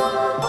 Música